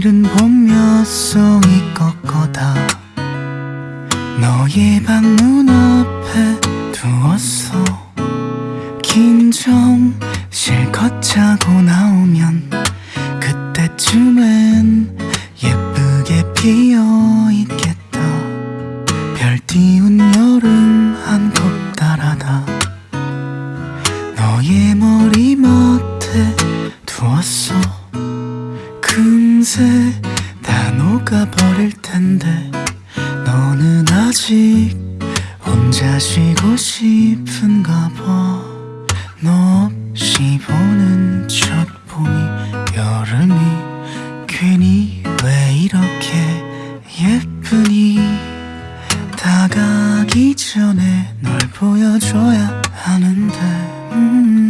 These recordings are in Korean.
종소이 꺾어다. 너의 방문 앞에 두었어. 긴장 실컷 자고 나오면 그때쯤엔 예쁘게 피어있겠다. 별 띄운 여름 한컵 따라다 금세 다 녹아버릴 텐데 너는 아직 혼자 쉬고 싶은가 봐. 너 없이 보는 첫 봄이 여름이 괜히 왜 이렇게 예쁘니? 다가기 전에 널 보여줘야 하는데 음,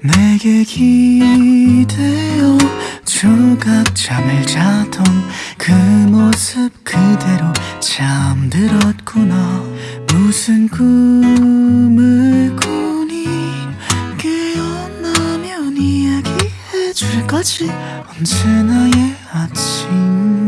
내게 기대어 조각 잠을 자던 그 모습 그대로 잠들었구나. 무슨 꿈을 꾸니 깨어나면 이야기해줄 거지. 언제나의 아침